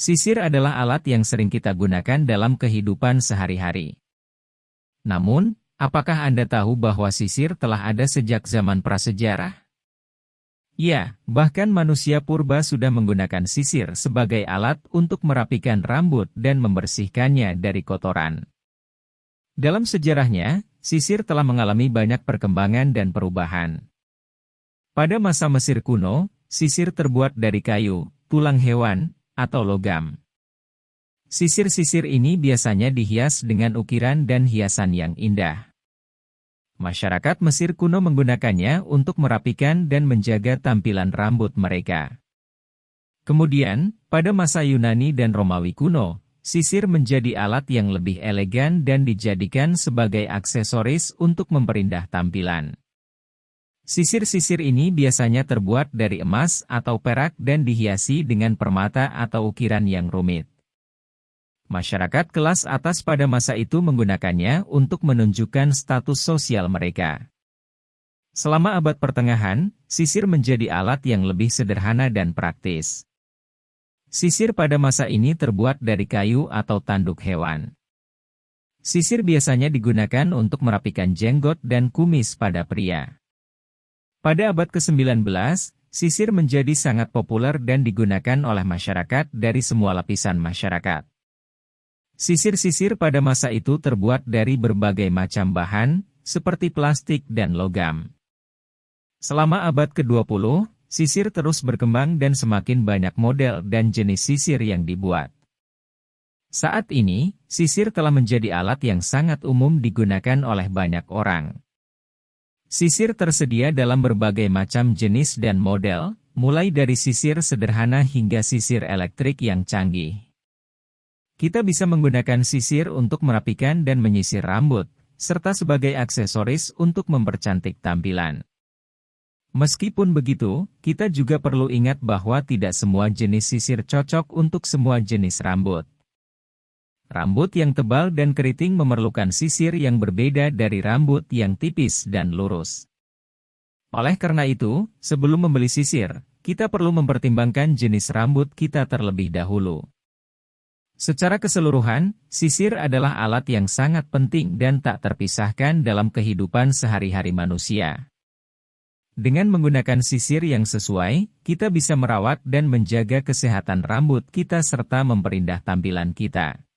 Sisir adalah alat yang sering kita gunakan dalam kehidupan sehari-hari. Namun, apakah Anda tahu bahwa sisir telah ada sejak zaman prasejarah? Ya, bahkan manusia purba sudah menggunakan sisir sebagai alat untuk merapikan rambut dan membersihkannya dari kotoran. Dalam sejarahnya, sisir telah mengalami banyak perkembangan dan perubahan. Pada masa Mesir kuno, sisir terbuat dari kayu, tulang hewan, atau logam. Sisir-sisir ini biasanya dihias dengan ukiran dan hiasan yang indah. Masyarakat Mesir kuno menggunakannya untuk merapikan dan menjaga tampilan rambut mereka. Kemudian, pada masa Yunani dan Romawi kuno, sisir menjadi alat yang lebih elegan dan dijadikan sebagai aksesoris untuk memperindah tampilan. Sisir-sisir ini biasanya terbuat dari emas atau perak dan dihiasi dengan permata atau ukiran yang rumit. Masyarakat kelas atas pada masa itu menggunakannya untuk menunjukkan status sosial mereka. Selama abad pertengahan, sisir menjadi alat yang lebih sederhana dan praktis. Sisir pada masa ini terbuat dari kayu atau tanduk hewan. Sisir biasanya digunakan untuk merapikan jenggot dan kumis pada pria. Pada abad ke-19, sisir menjadi sangat populer dan digunakan oleh masyarakat dari semua lapisan masyarakat. Sisir-sisir pada masa itu terbuat dari berbagai macam bahan, seperti plastik dan logam. Selama abad ke-20, sisir terus berkembang dan semakin banyak model dan jenis sisir yang dibuat. Saat ini, sisir telah menjadi alat yang sangat umum digunakan oleh banyak orang. Sisir tersedia dalam berbagai macam jenis dan model, mulai dari sisir sederhana hingga sisir elektrik yang canggih. Kita bisa menggunakan sisir untuk merapikan dan menyisir rambut, serta sebagai aksesoris untuk mempercantik tampilan. Meskipun begitu, kita juga perlu ingat bahwa tidak semua jenis sisir cocok untuk semua jenis rambut. Rambut yang tebal dan keriting memerlukan sisir yang berbeda dari rambut yang tipis dan lurus. Oleh karena itu, sebelum membeli sisir, kita perlu mempertimbangkan jenis rambut kita terlebih dahulu. Secara keseluruhan, sisir adalah alat yang sangat penting dan tak terpisahkan dalam kehidupan sehari-hari manusia. Dengan menggunakan sisir yang sesuai, kita bisa merawat dan menjaga kesehatan rambut kita serta memperindah tampilan kita.